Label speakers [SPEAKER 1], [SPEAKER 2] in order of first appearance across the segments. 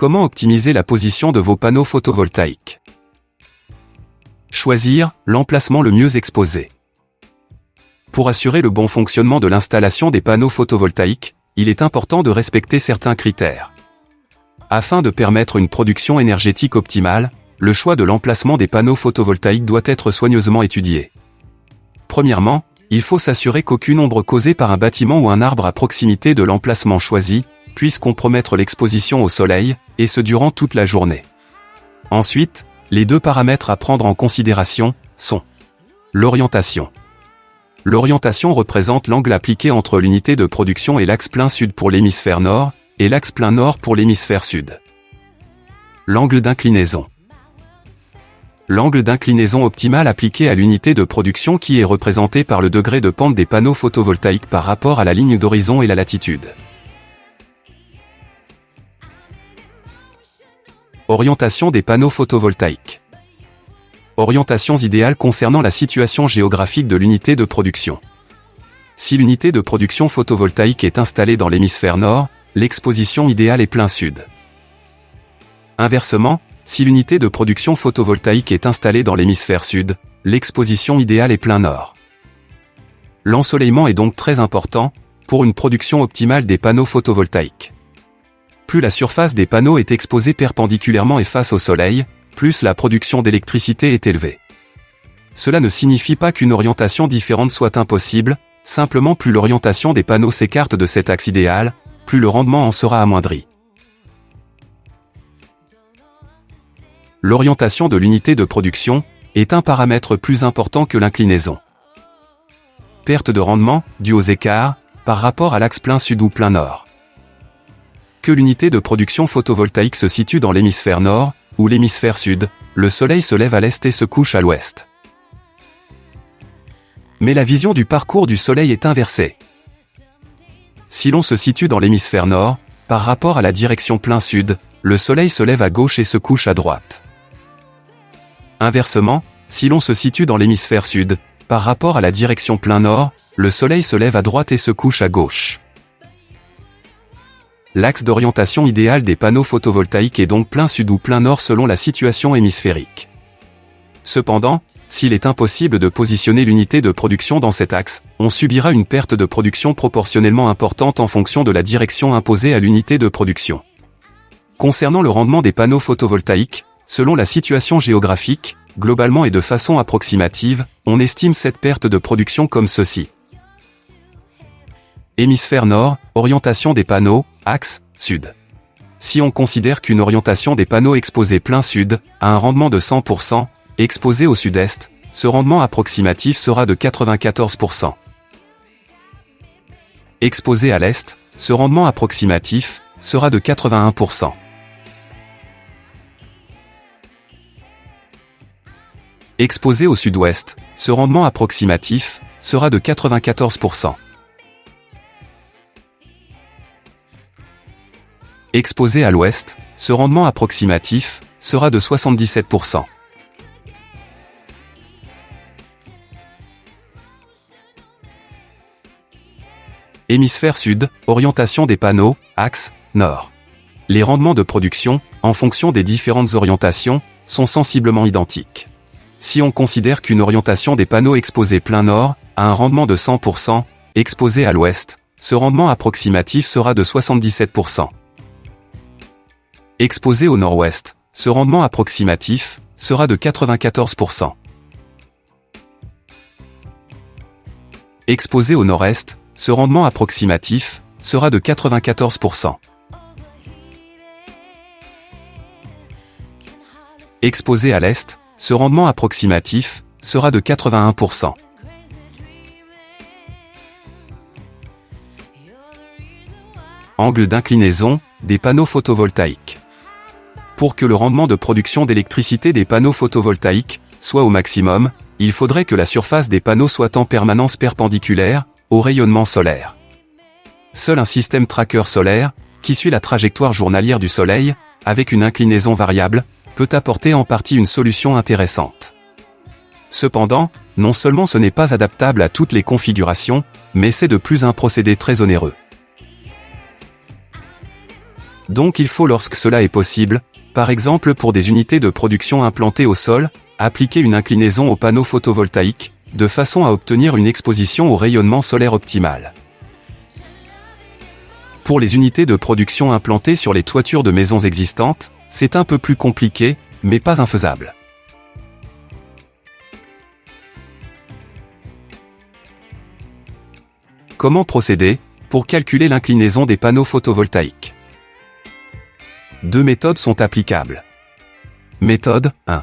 [SPEAKER 1] Comment optimiser la position de vos panneaux photovoltaïques Choisir l'emplacement le mieux exposé. Pour assurer le bon fonctionnement de l'installation des panneaux photovoltaïques, il est important de respecter certains critères. Afin de permettre une production énergétique optimale, le choix de l'emplacement des panneaux photovoltaïques doit être soigneusement étudié. Premièrement, il faut s'assurer qu'aucune ombre causée par un bâtiment ou un arbre à proximité de l'emplacement choisi puisse compromettre l'exposition au soleil, et ce durant toute la journée. Ensuite, les deux paramètres à prendre en considération sont l'orientation. L'orientation représente l'angle appliqué entre l'unité de production et l'axe plein sud pour l'hémisphère nord, et l'axe plein nord pour l'hémisphère sud. L'angle d'inclinaison. L'angle d'inclinaison optimal appliqué à l'unité de production qui est représenté par le degré de pente des panneaux photovoltaïques par rapport à la ligne d'horizon et la latitude. Orientation des panneaux photovoltaïques. Orientations idéales concernant la situation géographique de l'unité de production. Si l'unité de production photovoltaïque est installée dans l'hémisphère nord, l'exposition idéale est plein sud. Inversement, si l'unité de production photovoltaïque est installée dans l'hémisphère sud, l'exposition idéale est plein nord. L'ensoleillement est donc très important, pour une production optimale des panneaux photovoltaïques. Plus la surface des panneaux est exposée perpendiculairement et face au soleil, plus la production d'électricité est élevée. Cela ne signifie pas qu'une orientation différente soit impossible, simplement plus l'orientation des panneaux s'écarte de cet axe idéal, plus le rendement en sera amoindri. L'orientation de l'unité de production est un paramètre plus important que l'inclinaison. Perte de rendement, due aux écarts, par rapport à l'axe plein sud ou plein nord. Que l'unité de production photovoltaïque se situe dans l'hémisphère nord, ou l'hémisphère sud, le soleil se lève à l'est et se couche à l'ouest. Mais la vision du parcours du soleil est inversée. Si l'on se situe dans l'hémisphère nord, par rapport à la direction plein sud, le soleil se lève à gauche et se couche à droite. Inversement, si l'on se situe dans l'hémisphère sud, par rapport à la direction plein nord, le soleil se lève à droite et se couche à gauche. L'axe d'orientation idéal des panneaux photovoltaïques est donc plein sud ou plein nord selon la situation hémisphérique. Cependant, s'il est impossible de positionner l'unité de production dans cet axe, on subira une perte de production proportionnellement importante en fonction de la direction imposée à l'unité de production. Concernant le rendement des panneaux photovoltaïques, selon la situation géographique, globalement et de façon approximative, on estime cette perte de production comme ceci. Hémisphère nord, orientation des panneaux, axe, sud. Si on considère qu'une orientation des panneaux exposés plein sud, a un rendement de 100%, Exposé au sud-est, ce rendement approximatif sera de 94%. Exposé à l'est, ce rendement approximatif sera de 81%. Exposé au sud-ouest, ce rendement approximatif sera de 94%. Exposé à l'ouest, ce rendement approximatif sera de 77%. Hémisphère sud, orientation des panneaux, axe, nord. Les rendements de production, en fonction des différentes orientations, sont sensiblement identiques. Si on considère qu'une orientation des panneaux exposés plein nord a un rendement de 100%, exposé à l'ouest, ce rendement approximatif sera de 77%. Exposé au nord-ouest, ce rendement approximatif sera de 94%. Exposé au nord-est, ce rendement approximatif sera de 94%. Exposé à l'est, ce rendement approximatif sera de 81%. Angle d'inclinaison des panneaux photovoltaïques. Pour que le rendement de production d'électricité des panneaux photovoltaïques soit au maximum, il faudrait que la surface des panneaux soit en permanence perpendiculaire au rayonnement solaire. Seul un système tracker solaire, qui suit la trajectoire journalière du Soleil, avec une inclinaison variable, peut apporter en partie une solution intéressante. Cependant, non seulement ce n'est pas adaptable à toutes les configurations, mais c'est de plus un procédé très onéreux. Donc il faut lorsque cela est possible, par exemple pour des unités de production implantées au sol, appliquer une inclinaison au panneau photovoltaïque, de façon à obtenir une exposition au rayonnement solaire optimale. Pour les unités de production implantées sur les toitures de maisons existantes, c'est un peu plus compliqué, mais pas infaisable. Comment procéder pour calculer l'inclinaison des panneaux photovoltaïques? Deux méthodes sont applicables. Méthode 1.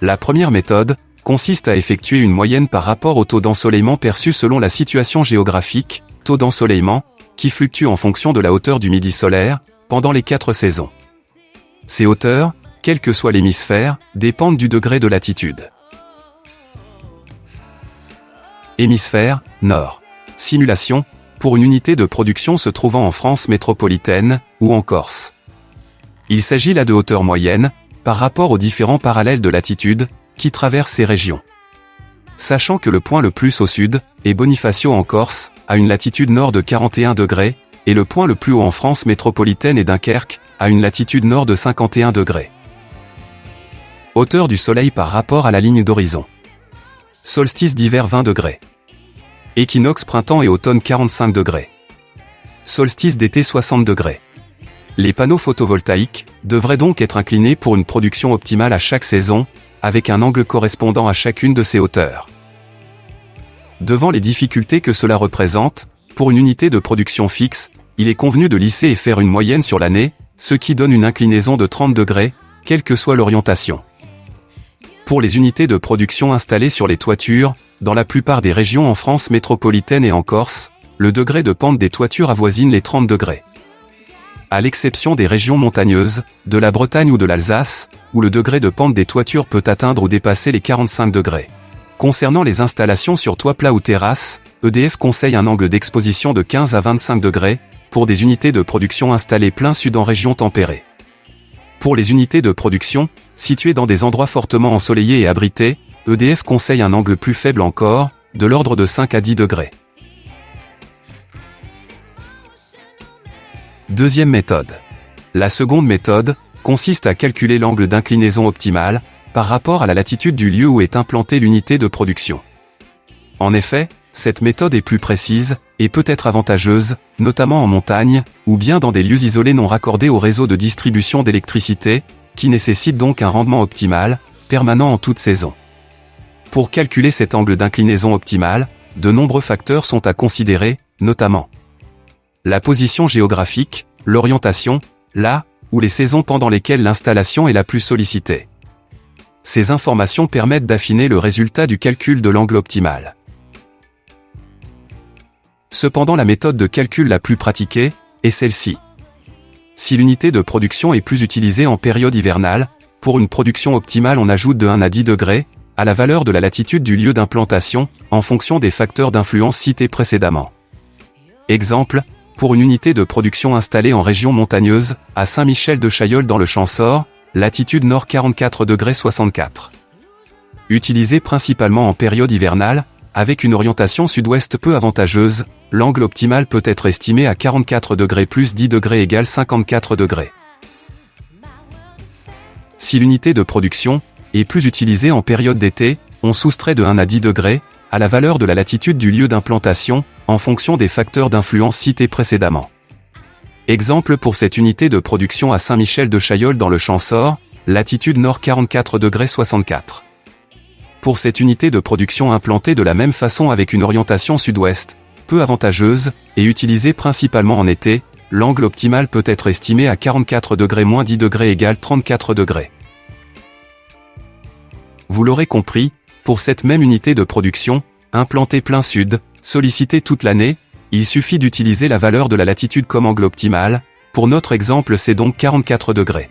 [SPEAKER 1] La première méthode consiste à effectuer une moyenne par rapport au taux d'ensoleillement perçu selon la situation géographique, taux d'ensoleillement, qui fluctue en fonction de la hauteur du midi solaire, pendant les quatre saisons. Ces hauteurs, quel que soit l'hémisphère, dépendent du degré de latitude. Hémisphère, Nord. Simulation, pour une unité de production se trouvant en France métropolitaine, ou en Corse. Il s'agit là de hauteur moyenne, par rapport aux différents parallèles de latitude, qui traversent ces régions. Sachant que le point le plus au sud, est Bonifacio en Corse, à une latitude nord de 41 degrés, et le point le plus haut en France métropolitaine est Dunkerque, à une latitude nord de 51 degrés. Hauteur du soleil par rapport à la ligne d'horizon. Solstice d'hiver 20 degrés. Équinoxe printemps et automne 45 degrés. Solstice d'été 60 degrés. Les panneaux photovoltaïques devraient donc être inclinés pour une production optimale à chaque saison, avec un angle correspondant à chacune de ces hauteurs. Devant les difficultés que cela représente, pour une unité de production fixe, il est convenu de lisser et faire une moyenne sur l'année, ce qui donne une inclinaison de 30 degrés, quelle que soit l'orientation. Pour les unités de production installées sur les toitures, dans la plupart des régions en France métropolitaine et en Corse, le degré de pente des toitures avoisine les 30 degrés. À l'exception des régions montagneuses, de la Bretagne ou de l'Alsace, où le degré de pente des toitures peut atteindre ou dépasser les 45 degrés. Concernant les installations sur toit plat ou terrasse, EDF conseille un angle d'exposition de 15 à 25 degrés, pour des unités de production installées plein sud en région tempérée. Pour les unités de production, situées dans des endroits fortement ensoleillés et abrités, EDF conseille un angle plus faible encore, de l'ordre de 5 à 10 degrés. Deuxième méthode. La seconde méthode consiste à calculer l'angle d'inclinaison optimal par rapport à la latitude du lieu où est implantée l'unité de production. En effet, cette méthode est plus précise, et peut être avantageuse, notamment en montagne, ou bien dans des lieux isolés non raccordés au réseau de distribution d'électricité, qui nécessite donc un rendement optimal, permanent en toute saison. Pour calculer cet angle d'inclinaison optimal, de nombreux facteurs sont à considérer, notamment la position géographique, l'orientation, là où les saisons pendant lesquelles l'installation est la plus sollicitée. Ces informations permettent d'affiner le résultat du calcul de l'angle optimal. Cependant la méthode de calcul la plus pratiquée est celle-ci. Si l'unité de production est plus utilisée en période hivernale, pour une production optimale on ajoute de 1 à 10 degrés, à la valeur de la latitude du lieu d'implantation, en fonction des facteurs d'influence cités précédemment. Exemple, pour une unité de production installée en région montagneuse, à Saint-Michel de Chailleul dans le Champsor, latitude nord 44 degrés 64. Utilisée principalement en période hivernale, avec une orientation sud-ouest peu avantageuse, l'angle optimal peut être estimé à 44 degrés plus 10 degrés égale 54 degrés. Si l'unité de production est plus utilisée en période d'été, on soustrait de 1 à 10 degrés, à la valeur de la latitude du lieu d'implantation, en fonction des facteurs d'influence cités précédemment. Exemple pour cette unité de production à Saint-Michel de Chaillol dans le Champsor, latitude nord 44 degrés 64 pour cette unité de production implantée de la même façon avec une orientation sud-ouest, avantageuse, et utilisée principalement en été, l'angle optimal peut être estimé à 44 degrés moins 10 degrés égale 34 degrés. Vous l'aurez compris, pour cette même unité de production, implantée plein sud, sollicitée toute l'année, il suffit d'utiliser la valeur de la latitude comme angle optimal, pour notre exemple c'est donc 44 degrés.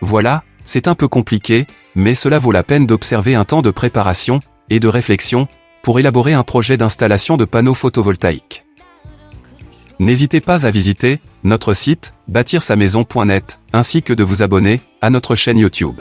[SPEAKER 1] Voilà, c'est un peu compliqué, mais cela vaut la peine d'observer un temps de préparation et de réflexion pour élaborer un projet d'installation de panneaux photovoltaïques. N'hésitez pas à visiter notre site bâtir-sa-maison.net ainsi que de vous abonner à notre chaîne YouTube.